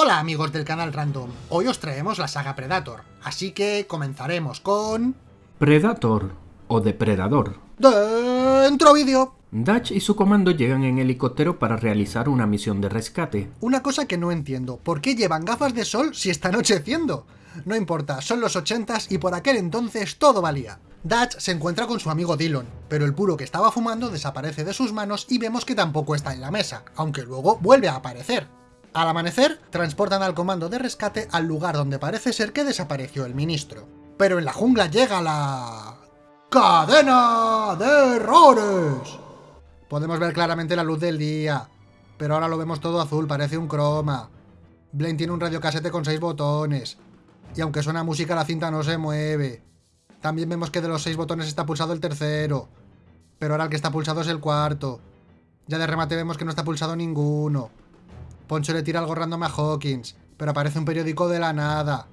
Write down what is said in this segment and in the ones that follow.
Hola amigos del canal Random, hoy os traemos la saga Predator, así que comenzaremos con... Predator o Depredador. ¡Dentro vídeo! Dutch y su comando llegan en helicóptero para realizar una misión de rescate. Una cosa que no entiendo, ¿por qué llevan gafas de sol si está anocheciendo? No importa, son los 80s y por aquel entonces todo valía. Dutch se encuentra con su amigo Dillon, pero el puro que estaba fumando desaparece de sus manos y vemos que tampoco está en la mesa, aunque luego vuelve a aparecer. Al amanecer, transportan al comando de rescate al lugar donde parece ser que desapareció el ministro. Pero en la jungla llega la... ¡Cadena de errores! Podemos ver claramente la luz del día, pero ahora lo vemos todo azul, parece un croma. Blaine tiene un radiocasete con 6 botones, y aunque suena música la cinta no se mueve. También vemos que de los 6 botones está pulsado el tercero, pero ahora el que está pulsado es el cuarto. Ya de remate vemos que no está pulsado ninguno. Poncho le tira algo random a Hawkins, pero aparece un periódico de la nada.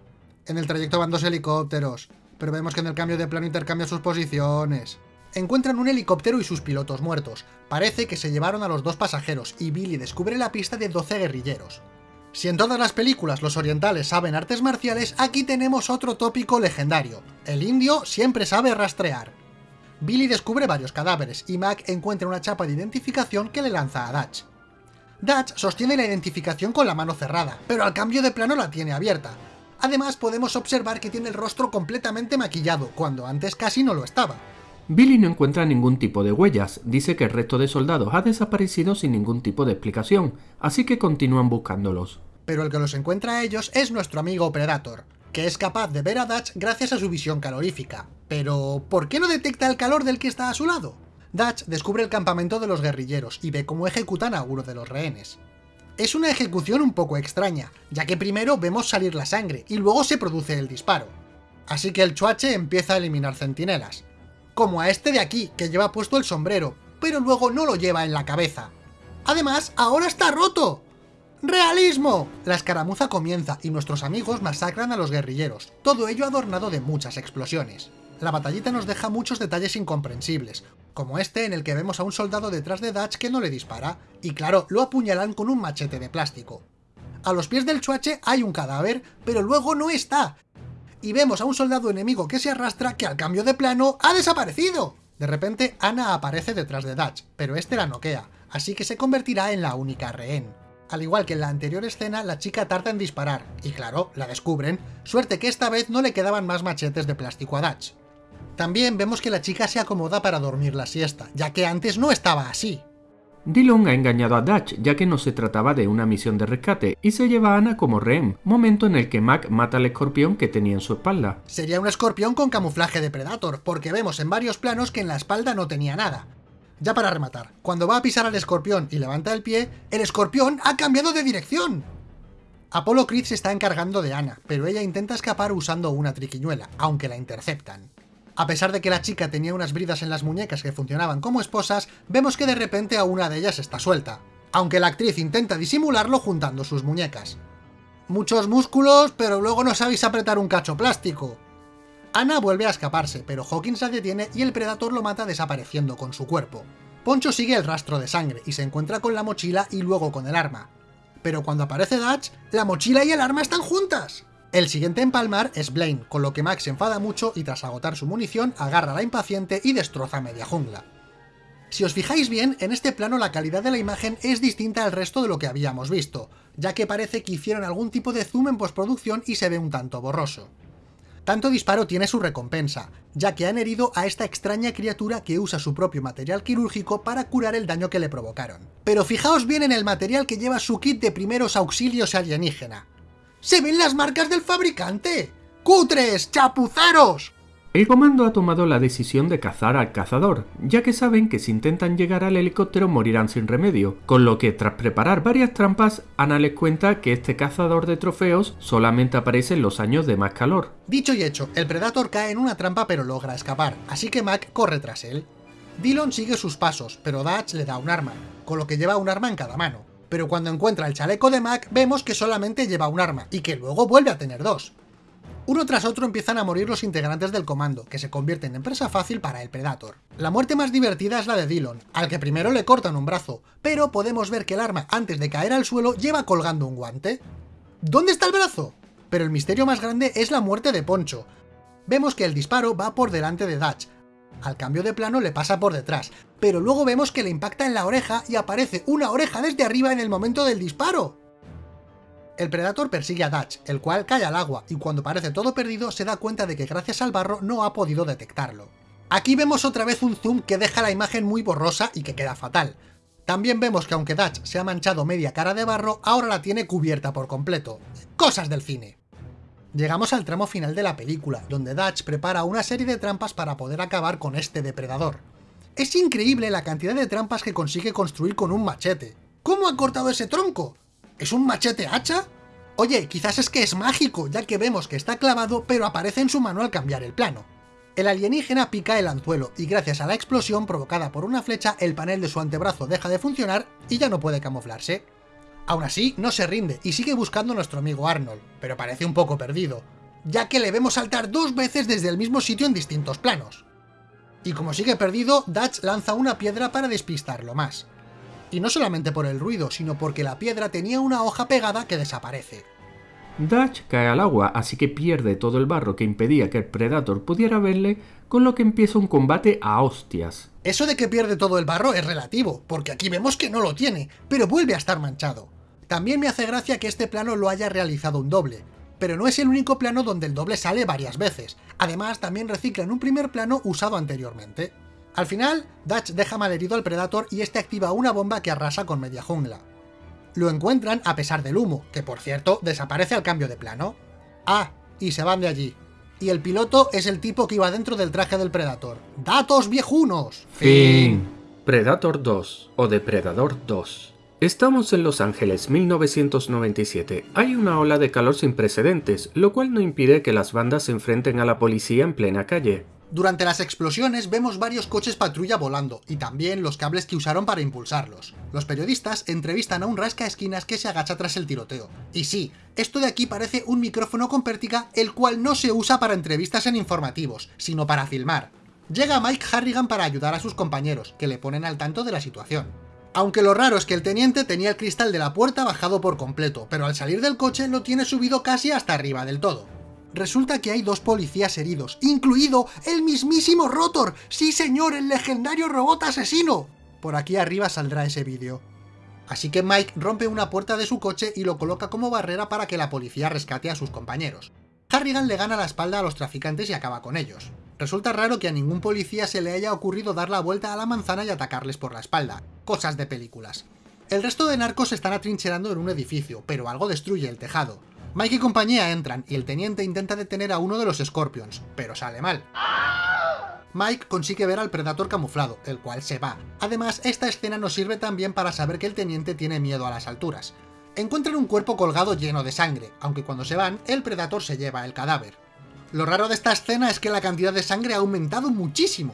En el trayecto van dos helicópteros, pero vemos que en el cambio de plano intercambia sus posiciones. Encuentran un helicóptero y sus pilotos muertos. Parece que se llevaron a los dos pasajeros y Billy descubre la pista de 12 guerrilleros. Si en todas las películas los orientales saben artes marciales, aquí tenemos otro tópico legendario. El indio siempre sabe rastrear. Billy descubre varios cadáveres y Mac encuentra una chapa de identificación que le lanza a Dutch. Dutch sostiene la identificación con la mano cerrada, pero al cambio de plano la tiene abierta. Además podemos observar que tiene el rostro completamente maquillado, cuando antes casi no lo estaba. Billy no encuentra ningún tipo de huellas, dice que el resto de soldados ha desaparecido sin ningún tipo de explicación, así que continúan buscándolos. Pero el que los encuentra a ellos es nuestro amigo Predator, que es capaz de ver a Dutch gracias a su visión calorífica. Pero, ¿por qué no detecta el calor del que está a su lado? Dutch descubre el campamento de los guerrilleros y ve cómo ejecutan a uno de los rehenes. Es una ejecución un poco extraña, ya que primero vemos salir la sangre y luego se produce el disparo. Así que el chuache empieza a eliminar centinelas. Como a este de aquí, que lleva puesto el sombrero, pero luego no lo lleva en la cabeza. Además, ahora está roto. ¡Realismo! La escaramuza comienza y nuestros amigos masacran a los guerrilleros, todo ello adornado de muchas explosiones. La batallita nos deja muchos detalles incomprensibles, como este en el que vemos a un soldado detrás de Dutch que no le dispara, y claro, lo apuñalan con un machete de plástico. A los pies del chuache hay un cadáver, pero luego no está, y vemos a un soldado enemigo que se arrastra que al cambio de plano ¡ha desaparecido! De repente, Ana aparece detrás de Dutch, pero este la noquea, así que se convertirá en la única rehén. Al igual que en la anterior escena, la chica tarda en disparar, y claro, la descubren, suerte que esta vez no le quedaban más machetes de plástico a Dutch. También vemos que la chica se acomoda para dormir la siesta, ya que antes no estaba así. Dillon ha engañado a Dutch, ya que no se trataba de una misión de rescate, y se lleva a Ana como rehén, momento en el que Mac mata al escorpión que tenía en su espalda. Sería un escorpión con camuflaje de Predator, porque vemos en varios planos que en la espalda no tenía nada. Ya para rematar, cuando va a pisar al escorpión y levanta el pie, el escorpión ha cambiado de dirección. Apollo Creed se está encargando de Ana, pero ella intenta escapar usando una triquiñuela, aunque la interceptan. A pesar de que la chica tenía unas bridas en las muñecas que funcionaban como esposas, vemos que de repente a una de ellas está suelta, aunque la actriz intenta disimularlo juntando sus muñecas. Muchos músculos, pero luego no sabéis apretar un cacho plástico. Ana vuelve a escaparse, pero Hawkins la detiene y el Predator lo mata desapareciendo con su cuerpo. Poncho sigue el rastro de sangre y se encuentra con la mochila y luego con el arma. Pero cuando aparece Dutch, la mochila y el arma están juntas. El siguiente en palmar es Blaine, con lo que Max se enfada mucho y tras agotar su munición agarra a la impaciente y destroza media jungla. Si os fijáis bien, en este plano la calidad de la imagen es distinta al resto de lo que habíamos visto, ya que parece que hicieron algún tipo de zoom en postproducción y se ve un tanto borroso. Tanto disparo tiene su recompensa, ya que han herido a esta extraña criatura que usa su propio material quirúrgico para curar el daño que le provocaron. Pero fijaos bien en el material que lleva su kit de primeros auxilios alienígena. ¡Se ven las marcas del fabricante! ¡Cutres! ¡Chapuceros! El comando ha tomado la decisión de cazar al cazador, ya que saben que si intentan llegar al helicóptero morirán sin remedio, con lo que tras preparar varias trampas, Ana les cuenta que este cazador de trofeos solamente aparece en los años de más calor. Dicho y hecho, el Predator cae en una trampa pero logra escapar, así que Mac corre tras él. Dillon sigue sus pasos, pero Dutch le da un arma, con lo que lleva un arma en cada mano pero cuando encuentra el chaleco de Mac vemos que solamente lleva un arma, y que luego vuelve a tener dos. Uno tras otro empiezan a morir los integrantes del comando, que se convierten en presa fácil para el Predator. La muerte más divertida es la de Dillon, al que primero le cortan un brazo, pero podemos ver que el arma antes de caer al suelo lleva colgando un guante. ¿Dónde está el brazo? Pero el misterio más grande es la muerte de Poncho. Vemos que el disparo va por delante de Dutch. Al cambio de plano le pasa por detrás, pero luego vemos que le impacta en la oreja y aparece una oreja desde arriba en el momento del disparo. El Predator persigue a Dutch, el cual cae al agua, y cuando parece todo perdido se da cuenta de que gracias al barro no ha podido detectarlo. Aquí vemos otra vez un zoom que deja la imagen muy borrosa y que queda fatal. También vemos que aunque Dutch se ha manchado media cara de barro, ahora la tiene cubierta por completo. Cosas del cine. Llegamos al tramo final de la película, donde Dutch prepara una serie de trampas para poder acabar con este depredador. Es increíble la cantidad de trampas que consigue construir con un machete. ¿Cómo ha cortado ese tronco? ¿Es un machete hacha? Oye, quizás es que es mágico, ya que vemos que está clavado, pero aparece en su mano al cambiar el plano. El alienígena pica el anzuelo, y gracias a la explosión provocada por una flecha, el panel de su antebrazo deja de funcionar y ya no puede camuflarse. Aún así, no se rinde y sigue buscando a nuestro amigo Arnold, pero parece un poco perdido, ya que le vemos saltar dos veces desde el mismo sitio en distintos planos. Y como sigue perdido, Dutch lanza una piedra para despistarlo más y no solamente por el ruido, sino porque la piedra tenía una hoja pegada que desaparece. Dutch cae al agua, así que pierde todo el barro que impedía que el Predator pudiera verle, con lo que empieza un combate a hostias. Eso de que pierde todo el barro es relativo, porque aquí vemos que no lo tiene, pero vuelve a estar manchado. También me hace gracia que este plano lo haya realizado un doble, pero no es el único plano donde el doble sale varias veces. Además, también reciclan un primer plano usado anteriormente. Al final, Dutch deja malherido al Predator y este activa una bomba que arrasa con media jungla. Lo encuentran a pesar del humo, que por cierto desaparece al cambio de plano. Ah, y se van de allí. Y el piloto es el tipo que iba dentro del traje del Predator. ¡Datos viejunos! Fin. Predator 2 o Depredador 2. Estamos en Los Ángeles 1997. Hay una ola de calor sin precedentes, lo cual no impide que las bandas se enfrenten a la policía en plena calle. Durante las explosiones vemos varios coches patrulla volando, y también los cables que usaron para impulsarlos. Los periodistas entrevistan a un rasca esquinas que se agacha tras el tiroteo. Y sí, esto de aquí parece un micrófono con pértiga, el cual no se usa para entrevistas en informativos, sino para filmar. Llega Mike Harrigan para ayudar a sus compañeros, que le ponen al tanto de la situación. Aunque lo raro es que el teniente tenía el cristal de la puerta bajado por completo, pero al salir del coche lo tiene subido casi hasta arriba del todo. Resulta que hay dos policías heridos, incluido el mismísimo Rotor. ¡Sí señor, el legendario robot asesino! Por aquí arriba saldrá ese vídeo. Así que Mike rompe una puerta de su coche y lo coloca como barrera para que la policía rescate a sus compañeros. Harrigan le gana la espalda a los traficantes y acaba con ellos. Resulta raro que a ningún policía se le haya ocurrido dar la vuelta a la manzana y atacarles por la espalda. Cosas de películas. El resto de narcos están atrincherando en un edificio, pero algo destruye el tejado. Mike y compañía entran y el teniente intenta detener a uno de los Scorpions, pero sale mal. Mike consigue ver al Predator camuflado, el cual se va. Además, esta escena nos sirve también para saber que el teniente tiene miedo a las alturas. Encuentran un cuerpo colgado lleno de sangre, aunque cuando se van, el Predator se lleva el cadáver. Lo raro de esta escena es que la cantidad de sangre ha aumentado muchísimo.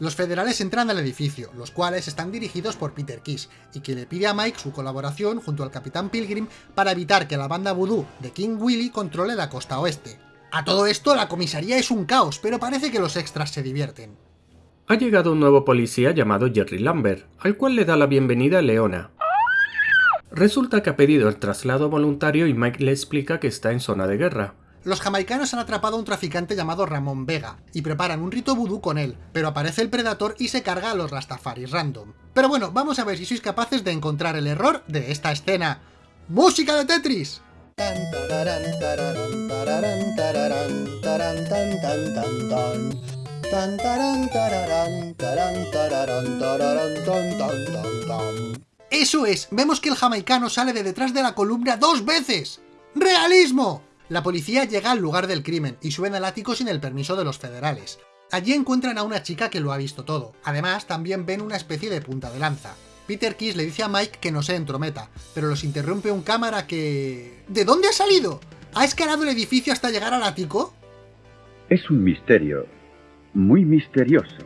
Los federales entran al edificio, los cuales están dirigidos por Peter Kiss, y que le pide a Mike su colaboración junto al Capitán Pilgrim para evitar que la banda voodoo de King Willy controle la costa oeste. A todo esto, la comisaría es un caos, pero parece que los extras se divierten. Ha llegado un nuevo policía llamado Jerry Lambert, al cual le da la bienvenida Leona. Resulta que ha pedido el traslado voluntario y Mike le explica que está en zona de guerra. Los jamaicanos han atrapado a un traficante llamado Ramón Vega, y preparan un rito vudú con él, pero aparece el Predator y se carga a los Rastafaris random. Pero bueno, vamos a ver si sois capaces de encontrar el error de esta escena. ¡Música de Tetris! Eso es, vemos que el jamaicano sale de detrás de la columna dos veces. ¡Realismo! La policía llega al lugar del crimen y suben al ático sin el permiso de los federales. Allí encuentran a una chica que lo ha visto todo. Además, también ven una especie de punta de lanza. Peter Kiss le dice a Mike que no se entrometa, pero los interrumpe un cámara que... ¿De dónde ha salido? ¿Ha escalado el edificio hasta llegar al ático? Es un misterio. Muy misterioso.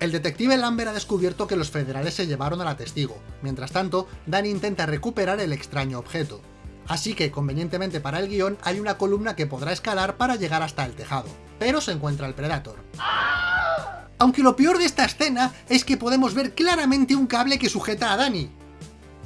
El detective Lambert ha descubierto que los federales se llevaron a la testigo. Mientras tanto, Danny intenta recuperar el extraño objeto. Así que, convenientemente para el guion, hay una columna que podrá escalar para llegar hasta el tejado. Pero se encuentra el Predator. Aunque lo peor de esta escena es que podemos ver claramente un cable que sujeta a Danny.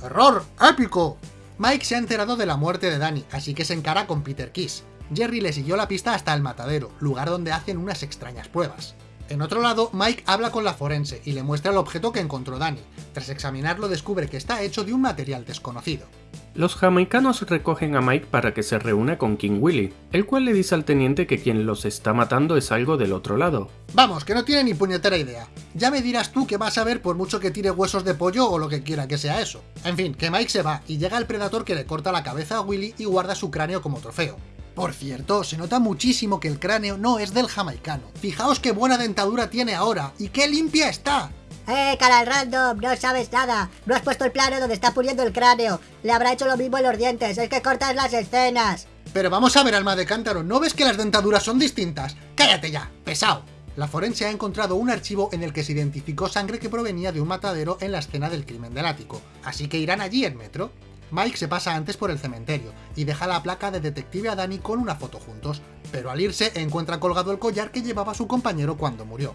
¡Error! ¡Épico! Mike se ha enterado de la muerte de Danny, así que se encara con Peter Kiss. Jerry le siguió la pista hasta el matadero, lugar donde hacen unas extrañas pruebas. En otro lado, Mike habla con la forense y le muestra el objeto que encontró Danny. Tras examinarlo descubre que está hecho de un material desconocido. Los jamaicanos recogen a Mike para que se reúna con King Willy, el cual le dice al teniente que quien los está matando es algo del otro lado. Vamos, que no tiene ni puñetera idea. Ya me dirás tú que vas a ver por mucho que tire huesos de pollo o lo que quiera que sea eso. En fin, que Mike se va y llega el Predator que le corta la cabeza a Willy y guarda su cráneo como trofeo. Por cierto, se nota muchísimo que el cráneo no es del jamaicano. Fijaos qué buena dentadura tiene ahora, y qué limpia está. ¡Eh, cara random! No sabes nada. No has puesto el plano donde está puliendo el cráneo. Le habrá hecho lo mismo en los dientes. Es que cortas las escenas. Pero vamos a ver, alma de cántaro, ¿no ves que las dentaduras son distintas? ¡Cállate ya! ¡Pesado! La forense ha encontrado un archivo en el que se identificó sangre que provenía de un matadero en la escena del crimen del ático, así que irán allí en metro. Mike se pasa antes por el cementerio y deja la placa de detective a Danny con una foto juntos, pero al irse encuentra colgado el collar que llevaba su compañero cuando murió.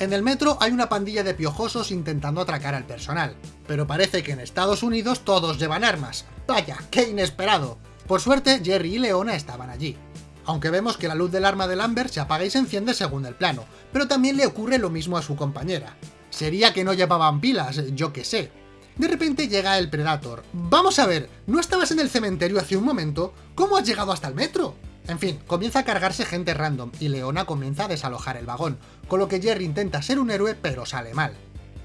En el metro hay una pandilla de piojosos intentando atracar al personal, pero parece que en Estados Unidos todos llevan armas. ¡Vaya, qué inesperado! Por suerte, Jerry y Leona estaban allí. Aunque vemos que la luz del arma de Lambert se apaga y se enciende según el plano, pero también le ocurre lo mismo a su compañera. Sería que no llevaban pilas, yo que sé. De repente llega el Predator. Vamos a ver, ¿no estabas en el cementerio hace un momento? ¿Cómo has llegado hasta el metro? En fin, comienza a cargarse gente random, y Leona comienza a desalojar el vagón, con lo que Jerry intenta ser un héroe pero sale mal.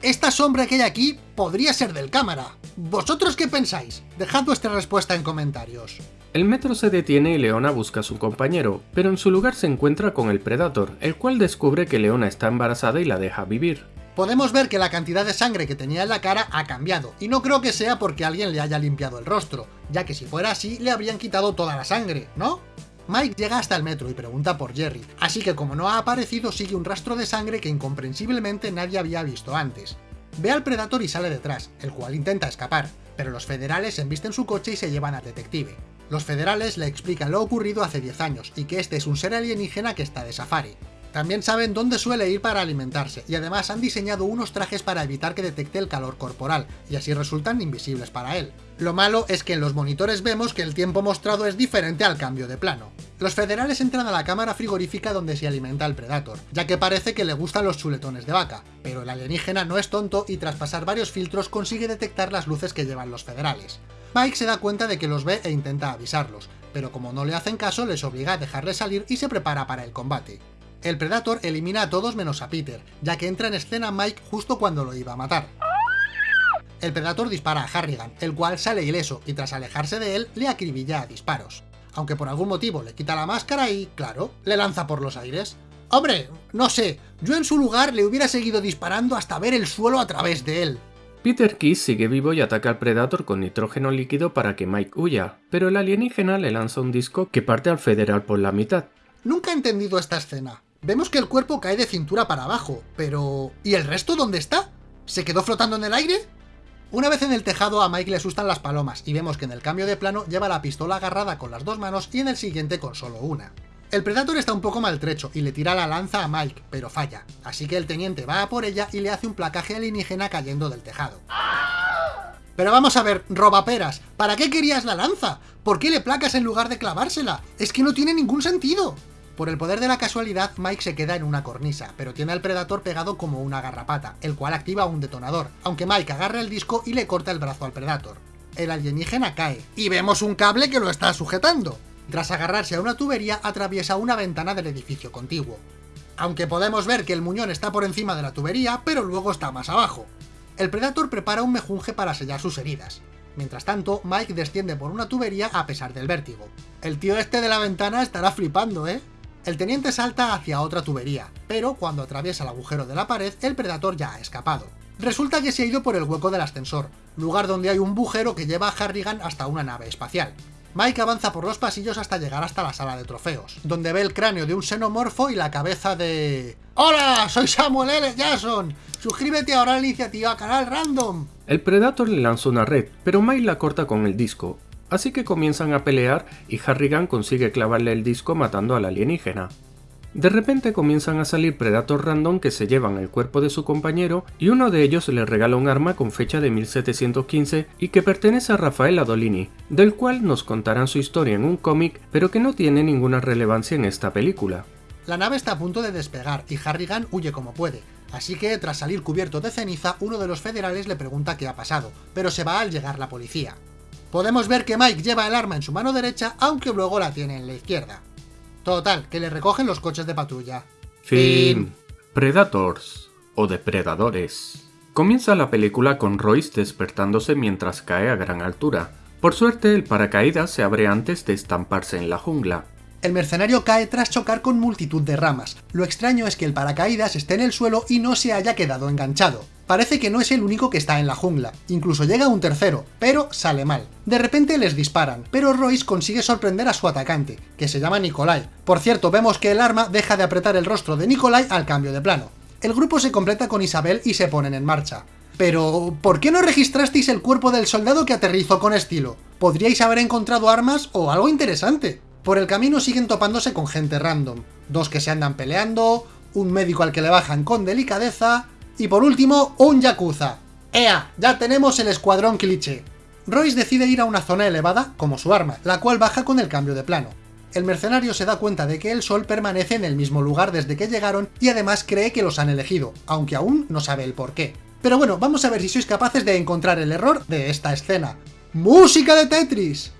Esta sombra que hay aquí podría ser del cámara. ¿Vosotros qué pensáis? Dejad vuestra respuesta en comentarios. El metro se detiene y Leona busca a su compañero, pero en su lugar se encuentra con el Predator, el cual descubre que Leona está embarazada y la deja vivir podemos ver que la cantidad de sangre que tenía en la cara ha cambiado, y no creo que sea porque alguien le haya limpiado el rostro, ya que si fuera así le habrían quitado toda la sangre, ¿no? Mike llega hasta el metro y pregunta por Jerry, así que como no ha aparecido sigue un rastro de sangre que incomprensiblemente nadie había visto antes. Ve al Predator y sale detrás, el cual intenta escapar, pero los federales embisten su coche y se llevan al detective. Los federales le explican lo ocurrido hace 10 años y que este es un ser alienígena que está de safari. También saben dónde suele ir para alimentarse, y además han diseñado unos trajes para evitar que detecte el calor corporal, y así resultan invisibles para él. Lo malo es que en los monitores vemos que el tiempo mostrado es diferente al cambio de plano. Los federales entran a la cámara frigorífica donde se alimenta el Predator, ya que parece que le gustan los chuletones de vaca, pero el alienígena no es tonto y tras pasar varios filtros consigue detectar las luces que llevan los federales. Mike se da cuenta de que los ve e intenta avisarlos, pero como no le hacen caso les obliga a dejarle salir y se prepara para el combate. El Predator elimina a todos menos a Peter, ya que entra en escena Mike justo cuando lo iba a matar. El Predator dispara a Harrigan, el cual sale ileso y tras alejarse de él le acribilla a disparos. Aunque por algún motivo le quita la máscara y, claro, le lanza por los aires. Hombre, no sé, yo en su lugar le hubiera seguido disparando hasta ver el suelo a través de él. Peter Kiss sigue vivo y ataca al Predator con nitrógeno líquido para que Mike huya, pero el alienígena le lanza un disco que parte al Federal por la mitad. Nunca he entendido esta escena. Vemos que el cuerpo cae de cintura para abajo, pero... ¿Y el resto dónde está? ¿Se quedó flotando en el aire? Una vez en el tejado a Mike le asustan las palomas y vemos que en el cambio de plano lleva la pistola agarrada con las dos manos y en el siguiente con solo una. El Predator está un poco maltrecho y le tira la lanza a Mike, pero falla, así que el teniente va a por ella y le hace un placaje alienígena cayendo del tejado. Pero vamos a ver, robaperas, ¿para qué querías la lanza? ¿Por qué le placas en lugar de clavársela? Es que no tiene ningún sentido. Por el poder de la casualidad, Mike se queda en una cornisa, pero tiene al Predator pegado como una garrapata, el cual activa un detonador, aunque Mike agarra el disco y le corta el brazo al Predator. El alienígena cae, y vemos un cable que lo está sujetando. Tras agarrarse a una tubería, atraviesa una ventana del edificio contiguo. Aunque podemos ver que el muñón está por encima de la tubería, pero luego está más abajo. El Predator prepara un mejunje para sellar sus heridas. Mientras tanto, Mike desciende por una tubería a pesar del vértigo. El tío este de la ventana estará flipando, ¿eh? El teniente salta hacia otra tubería, pero cuando atraviesa el agujero de la pared, el Predator ya ha escapado. Resulta que se ha ido por el hueco del ascensor, lugar donde hay un bujero que lleva a Harrigan hasta una nave espacial. Mike avanza por los pasillos hasta llegar hasta la sala de trofeos, donde ve el cráneo de un xenomorfo y la cabeza de... ¡Hola! ¡Soy Samuel L. Jackson! ¡Suscríbete ahora a la iniciativa Canal Random! El Predator le lanza una red, pero Mike la corta con el disco, Así que comienzan a pelear y Harrigan consigue clavarle el disco matando al alienígena. De repente comienzan a salir Predators random que se llevan el cuerpo de su compañero y uno de ellos le regala un arma con fecha de 1715 y que pertenece a Rafael Adolini, del cual nos contarán su historia en un cómic pero que no tiene ninguna relevancia en esta película. La nave está a punto de despegar y Harrigan huye como puede, así que tras salir cubierto de ceniza uno de los federales le pregunta qué ha pasado, pero se va al llegar la policía. Podemos ver que Mike lleva el arma en su mano derecha aunque luego la tiene en la izquierda. Total, que le recogen los coches de patrulla. Fin. Predators o depredadores. Comienza la película con Royce despertándose mientras cae a gran altura. Por suerte, el paracaídas se abre antes de estamparse en la jungla. El mercenario cae tras chocar con multitud de ramas. Lo extraño es que el paracaídas esté en el suelo y no se haya quedado enganchado. Parece que no es el único que está en la jungla, incluso llega un tercero, pero sale mal. De repente les disparan, pero Royce consigue sorprender a su atacante, que se llama Nikolai. Por cierto, vemos que el arma deja de apretar el rostro de Nikolai al cambio de plano. El grupo se completa con Isabel y se ponen en marcha. Pero, ¿por qué no registrasteis el cuerpo del soldado que aterrizó con estilo? Podríais haber encontrado armas o algo interesante. Por el camino siguen topándose con gente random, dos que se andan peleando, un médico al que le bajan con delicadeza, y por último, un Yakuza. ¡Ea! Ya tenemos el escuadrón cliché. Royce decide ir a una zona elevada, como su arma, la cual baja con el cambio de plano. El mercenario se da cuenta de que el sol permanece en el mismo lugar desde que llegaron y además cree que los han elegido, aunque aún no sabe el por qué. Pero bueno, vamos a ver si sois capaces de encontrar el error de esta escena. ¡Música de Tetris!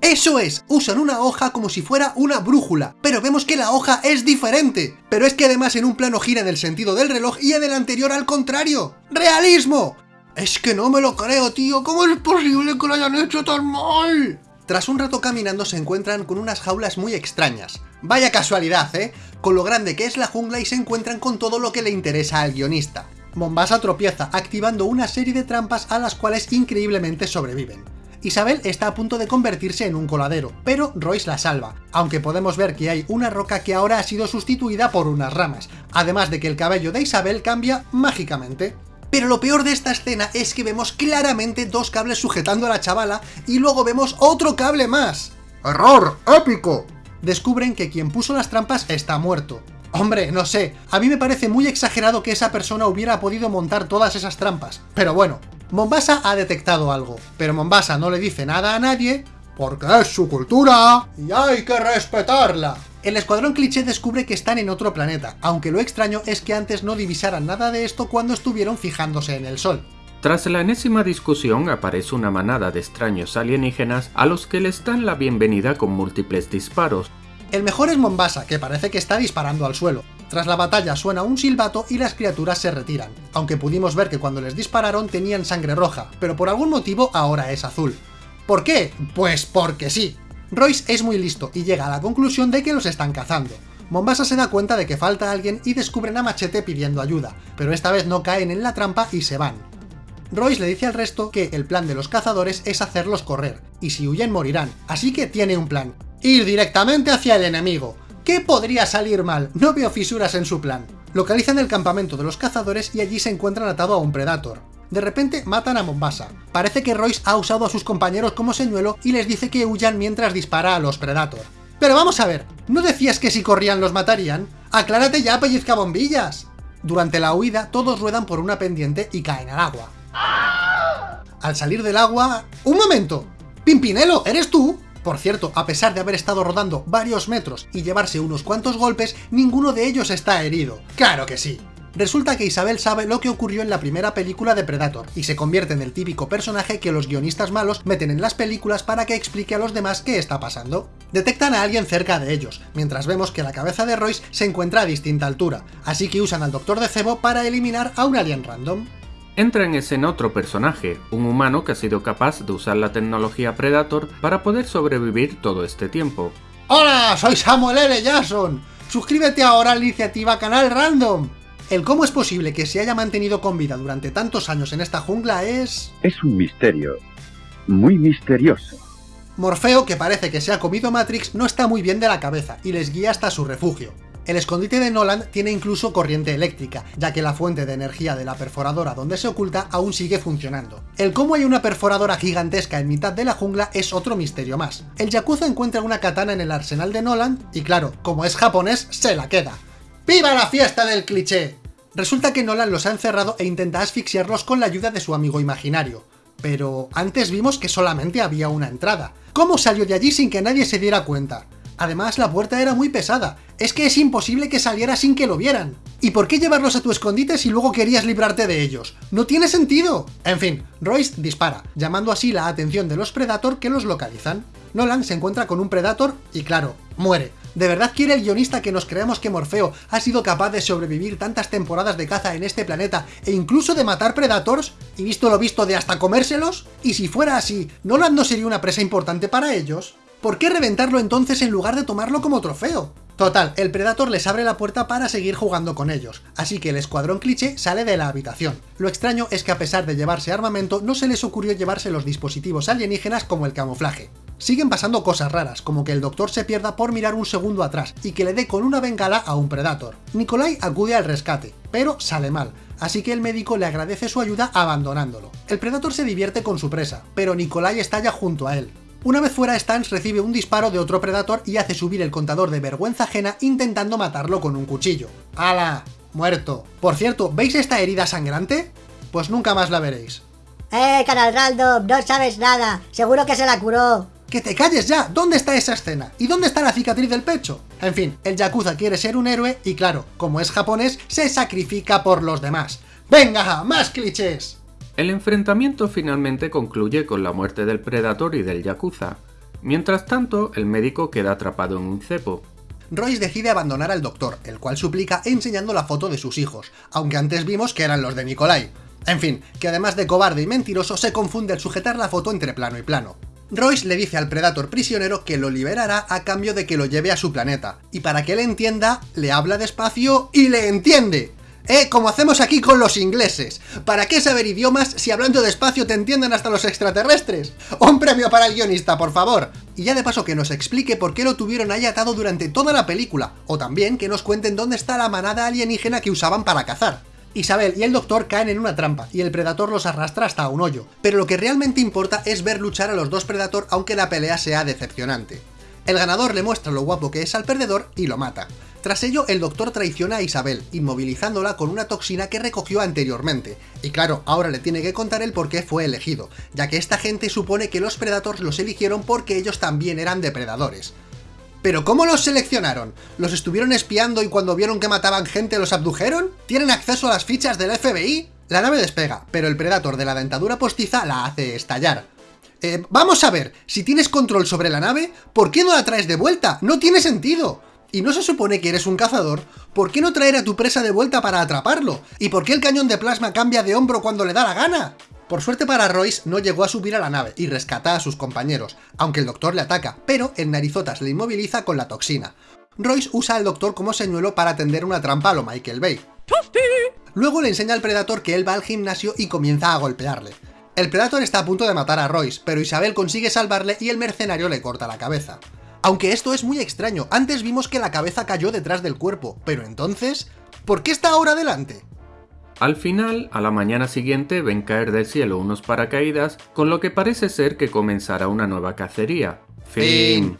¡Eso es! Usan una hoja como si fuera una brújula, pero vemos que la hoja es diferente. Pero es que además en un plano gira en el sentido del reloj y en el anterior al contrario. ¡Realismo! Es que no me lo creo, tío. ¿Cómo es posible que lo hayan hecho tan mal? Tras un rato caminando se encuentran con unas jaulas muy extrañas. Vaya casualidad, ¿eh? Con lo grande que es la jungla y se encuentran con todo lo que le interesa al guionista. Mombasa tropieza, activando una serie de trampas a las cuales increíblemente sobreviven. Isabel está a punto de convertirse en un coladero, pero Royce la salva, aunque podemos ver que hay una roca que ahora ha sido sustituida por unas ramas, además de que el cabello de Isabel cambia mágicamente. Pero lo peor de esta escena es que vemos claramente dos cables sujetando a la chavala y luego vemos otro cable más. ¡Error! ¡Épico! Descubren que quien puso las trampas está muerto, Hombre, no sé, a mí me parece muy exagerado que esa persona hubiera podido montar todas esas trampas. Pero bueno, Mombasa ha detectado algo, pero Mombasa no le dice nada a nadie porque es su cultura y hay que respetarla. El escuadrón cliché descubre que están en otro planeta, aunque lo extraño es que antes no divisaran nada de esto cuando estuvieron fijándose en el sol. Tras la enésima discusión aparece una manada de extraños alienígenas a los que les dan la bienvenida con múltiples disparos, el mejor es Mombasa, que parece que está disparando al suelo. Tras la batalla suena un silbato y las criaturas se retiran, aunque pudimos ver que cuando les dispararon tenían sangre roja, pero por algún motivo ahora es azul. ¿Por qué? Pues porque sí. Royce es muy listo y llega a la conclusión de que los están cazando. Mombasa se da cuenta de que falta alguien y descubren a Machete pidiendo ayuda, pero esta vez no caen en la trampa y se van. Royce le dice al resto que el plan de los cazadores es hacerlos correr, y si huyen morirán, así que tiene un plan, Ir directamente hacia el enemigo. ¿Qué podría salir mal? No veo fisuras en su plan. Localizan el campamento de los cazadores y allí se encuentran atado a un Predator. De repente matan a Mombasa. Parece que Royce ha usado a sus compañeros como señuelo y les dice que huyan mientras dispara a los Predator. Pero vamos a ver, ¿no decías que si corrían los matarían? ¡Aclárate ya, pellizca bombillas! Durante la huida, todos ruedan por una pendiente y caen al agua. Al salir del agua... ¡Un momento! ¡Pimpinelo, eres tú! Por cierto, a pesar de haber estado rodando varios metros y llevarse unos cuantos golpes, ninguno de ellos está herido. ¡Claro que sí! Resulta que Isabel sabe lo que ocurrió en la primera película de Predator, y se convierte en el típico personaje que los guionistas malos meten en las películas para que explique a los demás qué está pasando. Detectan a alguien cerca de ellos, mientras vemos que la cabeza de Royce se encuentra a distinta altura, así que usan al Doctor de Cebo para eliminar a un alien random. Entra en escena otro personaje, un humano que ha sido capaz de usar la tecnología Predator para poder sobrevivir todo este tiempo. ¡Hola! Soy Samuel L. Jackson. Suscríbete ahora a la iniciativa Canal Random. El cómo es posible que se haya mantenido con vida durante tantos años en esta jungla es... Es un misterio. Muy misterioso. Morfeo, que parece que se ha comido Matrix, no está muy bien de la cabeza y les guía hasta su refugio. El escondite de Nolan tiene incluso corriente eléctrica, ya que la fuente de energía de la perforadora donde se oculta aún sigue funcionando. El cómo hay una perforadora gigantesca en mitad de la jungla es otro misterio más. El Yakuza encuentra una katana en el arsenal de Nolan y claro, como es japonés, se la queda. ¡Viva la fiesta del cliché! Resulta que Nolan los ha encerrado e intenta asfixiarlos con la ayuda de su amigo imaginario. Pero antes vimos que solamente había una entrada. ¿Cómo salió de allí sin que nadie se diera cuenta? Además, la puerta era muy pesada. Es que es imposible que saliera sin que lo vieran. ¿Y por qué llevarlos a tu escondite si luego querías librarte de ellos? ¡No tiene sentido! En fin, Royce dispara, llamando así la atención de los Predator que los localizan. Nolan se encuentra con un Predator y claro, muere. ¿De verdad quiere el guionista que nos creamos que Morfeo ha sido capaz de sobrevivir tantas temporadas de caza en este planeta e incluso de matar Predators? ¿Y visto lo visto de hasta comérselos? Y si fuera así, ¿Nolan no sería una presa importante para ellos? ¿Por qué reventarlo entonces en lugar de tomarlo como trofeo? Total, el Predator les abre la puerta para seguir jugando con ellos, así que el escuadrón cliché sale de la habitación. Lo extraño es que a pesar de llevarse armamento, no se les ocurrió llevarse los dispositivos alienígenas como el camuflaje. Siguen pasando cosas raras, como que el doctor se pierda por mirar un segundo atrás y que le dé con una bengala a un Predator. Nikolai acude al rescate, pero sale mal, así que el médico le agradece su ayuda abandonándolo. El Predator se divierte con su presa, pero Nikolai estalla junto a él. Una vez fuera, Stans recibe un disparo de otro Predator y hace subir el contador de vergüenza ajena intentando matarlo con un cuchillo. ¡Hala! Muerto. Por cierto, ¿veis esta herida sangrante? Pues nunca más la veréis. ¡Eh, Canal Random! No sabes nada. Seguro que se la curó. ¡Que te calles ya! ¿Dónde está esa escena? ¿Y dónde está la cicatriz del pecho? En fin, el Yakuza quiere ser un héroe y claro, como es japonés, se sacrifica por los demás. ¡Venga, más clichés! El enfrentamiento finalmente concluye con la muerte del Predator y del Yakuza. Mientras tanto, el médico queda atrapado en un cepo. Royce decide abandonar al doctor, el cual suplica enseñando la foto de sus hijos, aunque antes vimos que eran los de Nikolai. En fin, que además de cobarde y mentiroso se confunde al sujetar la foto entre plano y plano. Royce le dice al Predator prisionero que lo liberará a cambio de que lo lleve a su planeta, y para que él entienda, le habla despacio y le entiende. ¿Eh? Como hacemos aquí con los ingleses. ¿Para qué saber idiomas si hablando despacio te entienden hasta los extraterrestres? Un premio para el guionista, por favor. Y ya de paso que nos explique por qué lo tuvieron ahí atado durante toda la película, o también que nos cuenten dónde está la manada alienígena que usaban para cazar. Isabel y el doctor caen en una trampa, y el Predator los arrastra hasta un hoyo, pero lo que realmente importa es ver luchar a los dos Predator aunque la pelea sea decepcionante. El ganador le muestra lo guapo que es al perdedor y lo mata. Tras ello, el doctor traiciona a Isabel, inmovilizándola con una toxina que recogió anteriormente. Y claro, ahora le tiene que contar el por qué fue elegido, ya que esta gente supone que los Predators los eligieron porque ellos también eran depredadores. ¿Pero cómo los seleccionaron? ¿Los estuvieron espiando y cuando vieron que mataban gente los abdujeron? ¿Tienen acceso a las fichas del FBI? La nave despega, pero el Predator de la dentadura postiza la hace estallar. Eh, vamos a ver, si tienes control sobre la nave, ¿por qué no la traes de vuelta? ¡No tiene sentido! y no se supone que eres un cazador, ¿por qué no traer a tu presa de vuelta para atraparlo? ¿Y por qué el cañón de plasma cambia de hombro cuando le da la gana? Por suerte para Royce, no llegó a subir a la nave y rescata a sus compañeros, aunque el doctor le ataca, pero el narizotas le inmoviliza con la toxina. Royce usa al doctor como señuelo para atender una trampa a lo Michael Bay. Luego le enseña al Predator que él va al gimnasio y comienza a golpearle. El Predator está a punto de matar a Royce, pero Isabel consigue salvarle y el mercenario le corta la cabeza. Aunque esto es muy extraño, antes vimos que la cabeza cayó detrás del cuerpo, pero entonces, ¿por qué está ahora delante? Al final, a la mañana siguiente ven caer del cielo unos paracaídas, con lo que parece ser que comenzará una nueva cacería. Fin.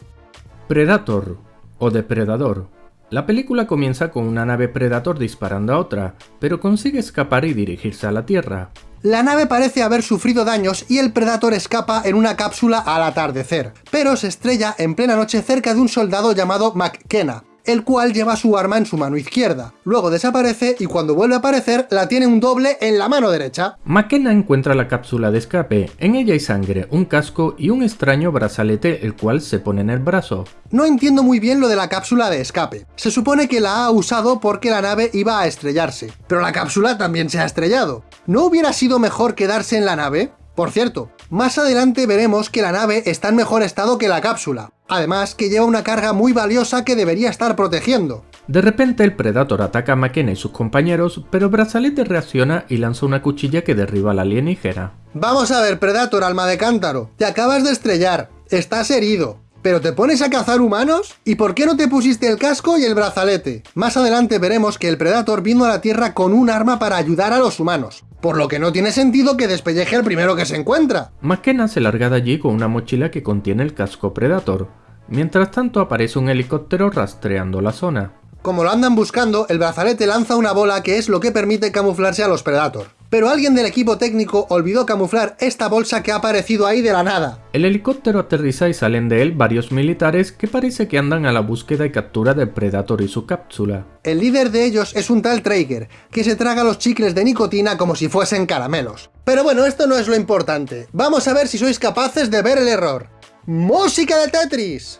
Predator o Depredador. La película comienza con una nave Predator disparando a otra, pero consigue escapar y dirigirse a la Tierra. La nave parece haber sufrido daños y el Predator escapa en una cápsula al atardecer, pero se estrella en plena noche cerca de un soldado llamado McKenna, el cual lleva su arma en su mano izquierda. Luego desaparece y cuando vuelve a aparecer la tiene un doble en la mano derecha. McKenna encuentra la cápsula de escape. En ella hay sangre, un casco y un extraño brazalete el cual se pone en el brazo. No entiendo muy bien lo de la cápsula de escape. Se supone que la ha usado porque la nave iba a estrellarse, pero la cápsula también se ha estrellado. ¿No hubiera sido mejor quedarse en la nave? Por cierto, más adelante veremos que la nave está en mejor estado que la cápsula, además que lleva una carga muy valiosa que debería estar protegiendo. De repente el Predator ataca a McKenna y sus compañeros, pero Brazalete reacciona y lanza una cuchilla que derriba a la alienígena. Vamos a ver, Predator, alma de cántaro, te acabas de estrellar, estás herido, ¿Pero te pones a cazar humanos? ¿Y por qué no te pusiste el casco y el brazalete? Más adelante veremos que el Predator vino a la Tierra con un arma para ayudar a los humanos, por lo que no tiene sentido que despelleje al primero que se encuentra. McKenna se larga de allí con una mochila que contiene el casco Predator. Mientras tanto aparece un helicóptero rastreando la zona. Como lo andan buscando, el brazalete lanza una bola que es lo que permite camuflarse a los Predator. Pero alguien del equipo técnico olvidó camuflar esta bolsa que ha aparecido ahí de la nada. El helicóptero aterriza y salen de él varios militares que parece que andan a la búsqueda y captura del Predator y su cápsula. El líder de ellos es un tal Traeger, que se traga los chicles de nicotina como si fuesen caramelos. Pero bueno, esto no es lo importante. Vamos a ver si sois capaces de ver el error. ¡Música de Tetris!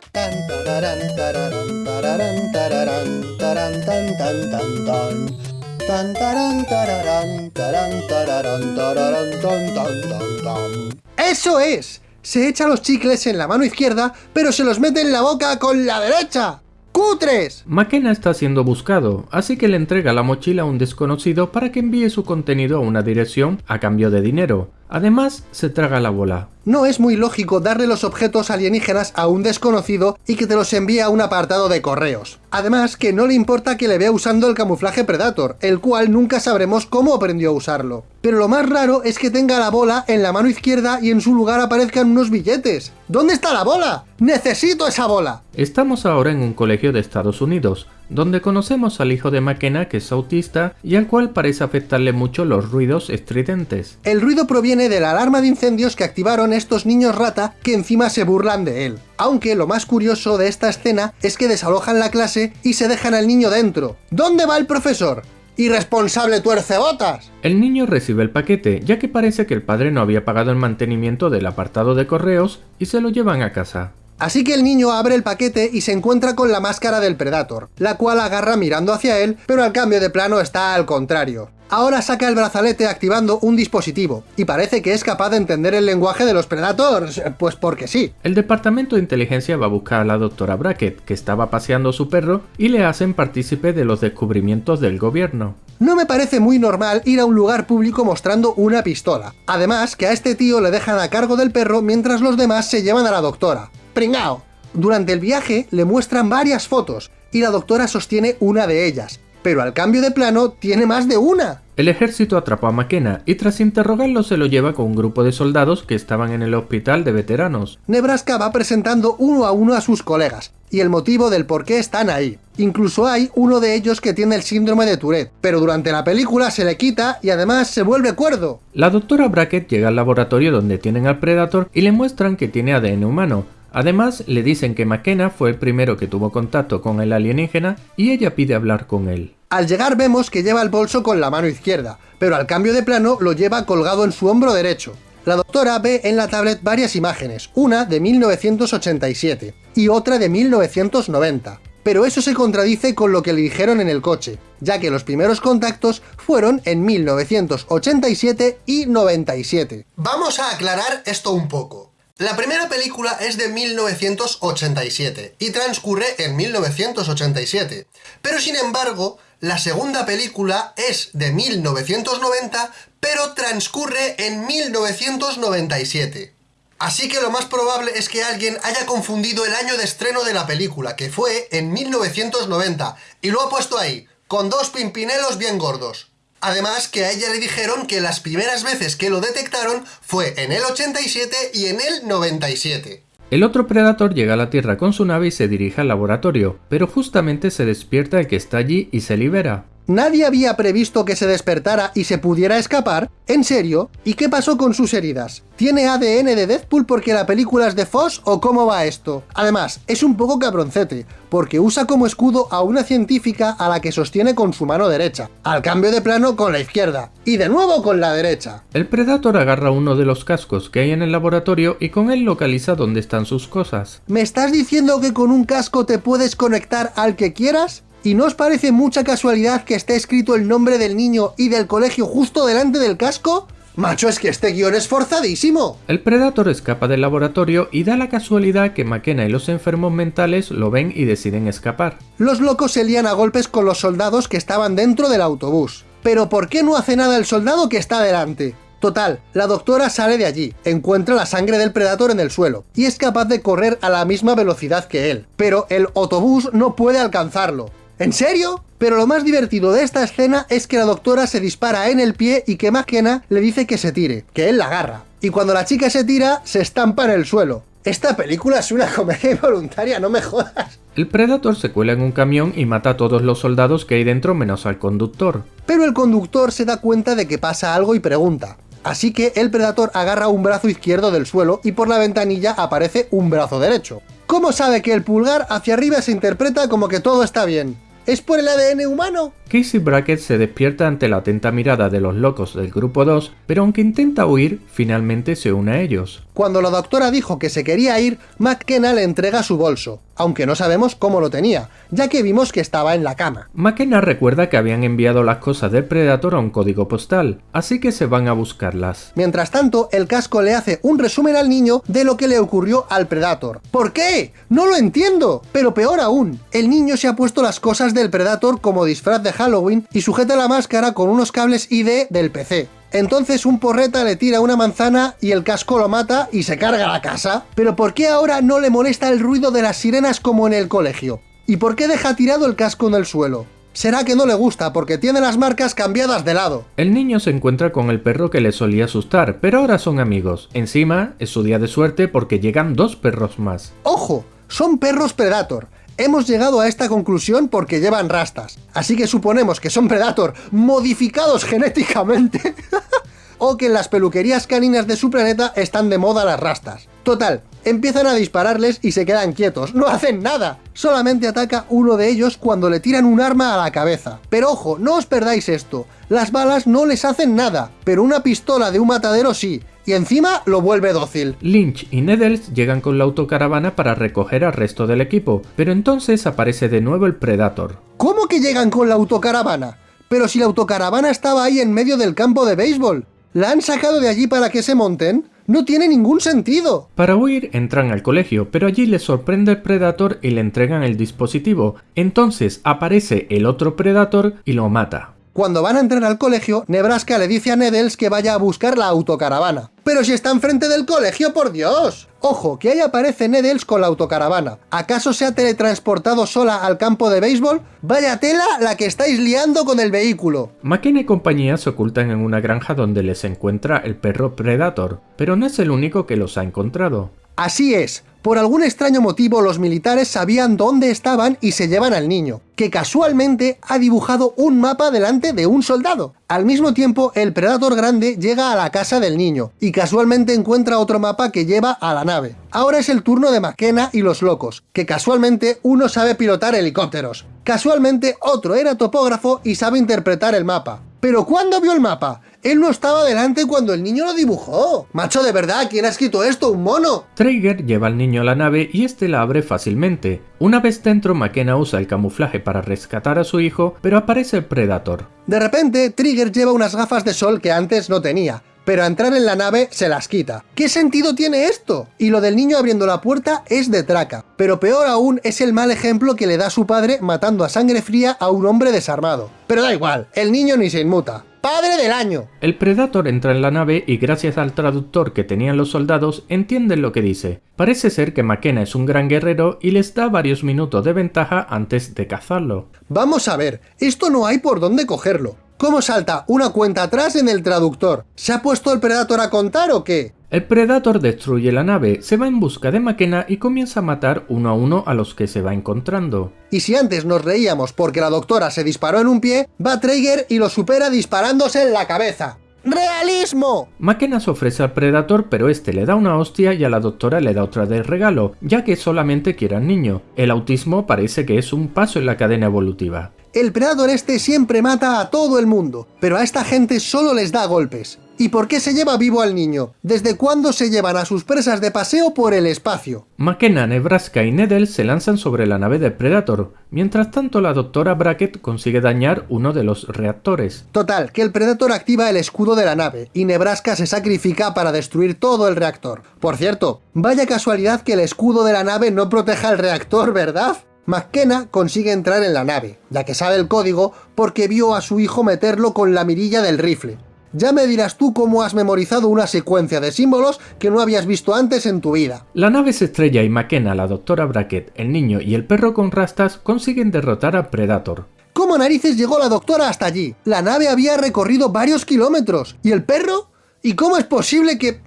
¡Eso es! Se echa los chicles en la mano izquierda, pero se los mete en la boca con la derecha. ¡Cutres! McKenna está siendo buscado, así que le entrega la mochila a un desconocido para que envíe su contenido a una dirección a cambio de dinero. Además, se traga la bola. No es muy lógico darle los objetos alienígenas a un desconocido y que te los envíe a un apartado de correos. Además, que no le importa que le vea usando el camuflaje Predator, el cual nunca sabremos cómo aprendió a usarlo. Pero lo más raro es que tenga la bola en la mano izquierda y en su lugar aparezcan unos billetes. ¿Dónde está la bola? ¡Necesito esa bola! Estamos ahora en un colegio de Estados Unidos, donde conocemos al hijo de McKenna que es autista y al cual parece afectarle mucho los ruidos estridentes. El ruido proviene de la alarma de incendios que activaron estos niños rata que encima se burlan de él. Aunque lo más curioso de esta escena es que desalojan la clase y se dejan al niño dentro. ¿Dónde va el profesor? ¡Irresponsable tuercebotas! El niño recibe el paquete, ya que parece que el padre no había pagado el mantenimiento del apartado de correos y se lo llevan a casa. Así que el niño abre el paquete y se encuentra con la máscara del Predator, la cual agarra mirando hacia él, pero al cambio de plano está al contrario. Ahora saca el brazalete activando un dispositivo, y parece que es capaz de entender el lenguaje de los Predators, pues porque sí. El departamento de inteligencia va a buscar a la doctora Brackett, que estaba paseando su perro, y le hacen partícipe de los descubrimientos del gobierno. No me parece muy normal ir a un lugar público mostrando una pistola. Además, que a este tío le dejan a cargo del perro mientras los demás se llevan a la doctora. ¡Pringao! Durante el viaje le muestran varias fotos, y la doctora sostiene una de ellas, pero al cambio de plano tiene más de una. El ejército atrapó a McKenna y tras interrogarlo se lo lleva con un grupo de soldados que estaban en el hospital de veteranos. Nebraska va presentando uno a uno a sus colegas, y el motivo del por qué están ahí. Incluso hay uno de ellos que tiene el síndrome de Tourette, pero durante la película se le quita y además se vuelve cuerdo. La doctora Brackett llega al laboratorio donde tienen al Predator y le muestran que tiene ADN humano, Además, le dicen que McKenna fue el primero que tuvo contacto con el alienígena y ella pide hablar con él. Al llegar vemos que lleva el bolso con la mano izquierda, pero al cambio de plano lo lleva colgado en su hombro derecho. La doctora ve en la tablet varias imágenes, una de 1987 y otra de 1990. Pero eso se contradice con lo que le dijeron en el coche, ya que los primeros contactos fueron en 1987 y 97. Vamos a aclarar esto un poco. La primera película es de 1987 y transcurre en 1987, pero sin embargo, la segunda película es de 1990, pero transcurre en 1997. Así que lo más probable es que alguien haya confundido el año de estreno de la película, que fue en 1990, y lo ha puesto ahí, con dos pimpinelos bien gordos. Además que a ella le dijeron que las primeras veces que lo detectaron fue en el 87 y en el 97. El otro Predator llega a la Tierra con su nave y se dirige al laboratorio, pero justamente se despierta el que está allí y se libera. ¿Nadie había previsto que se despertara y se pudiera escapar? ¿En serio? ¿Y qué pasó con sus heridas? ¿Tiene ADN de Deadpool porque la película es de Foss o cómo va esto? Además, es un poco cabroncete, porque usa como escudo a una científica a la que sostiene con su mano derecha, al cambio de plano con la izquierda, y de nuevo con la derecha. El Predator agarra uno de los cascos que hay en el laboratorio y con él localiza dónde están sus cosas. ¿Me estás diciendo que con un casco te puedes conectar al que quieras? ¿Y no os parece mucha casualidad que esté escrito el nombre del niño y del colegio justo delante del casco? Macho, es que este guion es forzadísimo. El Predator escapa del laboratorio y da la casualidad que McKenna y los enfermos mentales lo ven y deciden escapar. Los locos se lían a golpes con los soldados que estaban dentro del autobús. Pero ¿por qué no hace nada el soldado que está delante? Total, la doctora sale de allí, encuentra la sangre del Predator en el suelo, y es capaz de correr a la misma velocidad que él, pero el autobús no puede alcanzarlo. ¿En serio? Pero lo más divertido de esta escena es que la doctora se dispara en el pie y que McKenna le dice que se tire, que él la agarra. Y cuando la chica se tira, se estampa en el suelo. Esta película es una comedia involuntaria, no me jodas. El Predator se cuela en un camión y mata a todos los soldados que hay dentro menos al conductor. Pero el conductor se da cuenta de que pasa algo y pregunta. Así que el Predator agarra un brazo izquierdo del suelo y por la ventanilla aparece un brazo derecho. ¿Cómo sabe que el pulgar hacia arriba se interpreta como que todo está bien? ¿Es por el ADN humano? Casey Brackett se despierta ante la atenta mirada de los locos del grupo 2, pero aunque intenta huir, finalmente se une a ellos. Cuando la doctora dijo que se quería ir, McKenna le entrega su bolso, aunque no sabemos cómo lo tenía, ya que vimos que estaba en la cama. McKenna recuerda que habían enviado las cosas del Predator a un código postal, así que se van a buscarlas. Mientras tanto, el casco le hace un resumen al niño de lo que le ocurrió al Predator. ¿Por qué? No lo entiendo. Pero peor aún, el niño se ha puesto las cosas del Predator como disfraz de Halloween y sujeta la máscara con unos cables ID del PC. Entonces un porreta le tira una manzana y el casco lo mata y se carga la casa. Pero ¿por qué ahora no le molesta el ruido de las sirenas como en el colegio? ¿Y por qué deja tirado el casco en el suelo? Será que no le gusta porque tiene las marcas cambiadas de lado. El niño se encuentra con el perro que le solía asustar, pero ahora son amigos. Encima, es su día de suerte porque llegan dos perros más. ¡Ojo! Son perros Predator. Hemos llegado a esta conclusión porque llevan rastas. Así que suponemos que son Predator modificados genéticamente. o que en las peluquerías caninas de su planeta están de moda las rastas. Total, empiezan a dispararles y se quedan quietos, no hacen nada. Solamente ataca uno de ellos cuando le tiran un arma a la cabeza. Pero ojo, no os perdáis esto, las balas no les hacen nada, pero una pistola de un matadero sí, y encima lo vuelve dócil. Lynch y Needles llegan con la autocaravana para recoger al resto del equipo, pero entonces aparece de nuevo el Predator. ¿Cómo que llegan con la autocaravana? Pero si la autocaravana estaba ahí en medio del campo de béisbol. ¿La han sacado de allí para que se monten? ¡No tiene ningún sentido! Para huir entran al colegio, pero allí les sorprende el Predator y le entregan el dispositivo. Entonces aparece el otro Predator y lo mata. Cuando van a entrar al colegio, Nebraska le dice a Needles que vaya a buscar la autocaravana. ¡Pero si está enfrente del colegio, por Dios! Ojo, que ahí aparece Needles con la autocaravana. ¿Acaso se ha teletransportado sola al campo de béisbol? ¡Vaya tela la que estáis liando con el vehículo! McKenna y compañía se ocultan en una granja donde les encuentra el perro Predator, pero no es el único que los ha encontrado. Así es, por algún extraño motivo los militares sabían dónde estaban y se llevan al niño, que casualmente ha dibujado un mapa delante de un soldado. Al mismo tiempo, el Predator grande llega a la casa del niño, y casualmente encuentra otro mapa que lleva a la nave. Ahora es el turno de McKenna y los locos, que casualmente uno sabe pilotar helicópteros. Casualmente otro era topógrafo y sabe interpretar el mapa. ¿Pero cuándo vio el mapa? Él no estaba delante cuando el niño lo dibujó. Macho, de verdad, ¿quién ha escrito esto? ¿Un mono? Traeger lleva al niño a la nave y este la abre fácilmente. Una vez dentro, McKenna usa el camuflaje para rescatar a su hijo, pero aparece el Predator. De repente, Trigger lleva unas gafas de sol que antes no tenía, pero a entrar en la nave se las quita. ¿Qué sentido tiene esto? Y lo del niño abriendo la puerta es de traca. Pero peor aún es el mal ejemplo que le da su padre matando a sangre fría a un hombre desarmado. Pero da igual, el niño ni se inmuta. ¡Padre del año! El Predator entra en la nave y gracias al traductor que tenían los soldados entienden lo que dice. Parece ser que McKenna es un gran guerrero y les da varios minutos de ventaja antes de cazarlo. Vamos a ver, esto no hay por dónde cogerlo. ¿Cómo salta una cuenta atrás en el traductor? ¿Se ha puesto el Predator a contar o qué? El Predator destruye la nave, se va en busca de McKenna y comienza a matar uno a uno a los que se va encontrando. Y si antes nos reíamos porque la doctora se disparó en un pie, va Traeger y lo supera disparándose en la cabeza. ¡Realismo! McKenna se ofrece al Predator, pero este le da una hostia y a la doctora le da otra de regalo, ya que solamente quiere al niño. El autismo parece que es un paso en la cadena evolutiva. El Predator este siempre mata a todo el mundo, pero a esta gente solo les da golpes. ¿Y por qué se lleva vivo al niño? ¿Desde cuándo se llevan a sus presas de paseo por el espacio? McKenna, Nebraska y Needles se lanzan sobre la nave del Predator. Mientras tanto, la doctora Brackett consigue dañar uno de los reactores. Total, que el Predator activa el escudo de la nave, y Nebraska se sacrifica para destruir todo el reactor. Por cierto, vaya casualidad que el escudo de la nave no proteja el reactor, ¿verdad? McKenna consigue entrar en la nave, ya que sabe el código porque vio a su hijo meterlo con la mirilla del rifle. Ya me dirás tú cómo has memorizado una secuencia de símbolos que no habías visto antes en tu vida. La nave se estrella y McKenna, la doctora Brackett, el niño y el perro con rastas consiguen derrotar a Predator. ¿Cómo narices llegó la doctora hasta allí? La nave había recorrido varios kilómetros. ¿Y el perro? ¿Y cómo es posible que...?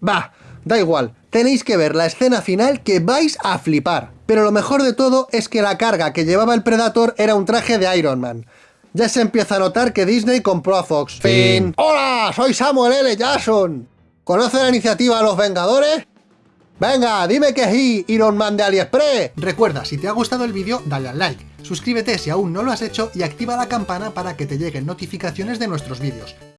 Bah, da igual. Tenéis que ver la escena final que vais a flipar. Pero lo mejor de todo es que la carga que llevaba el Predator era un traje de Iron Man. Ya se empieza a notar que Disney compró a Fox. Fin. ¡Hola! Soy Samuel L. Jackson. ¿Conoce la iniciativa Los Vengadores? Venga, dime que sí, Iron Man de AliExpress. Recuerda, si te ha gustado el vídeo, dale al like. Suscríbete si aún no lo has hecho y activa la campana para que te lleguen notificaciones de nuestros vídeos.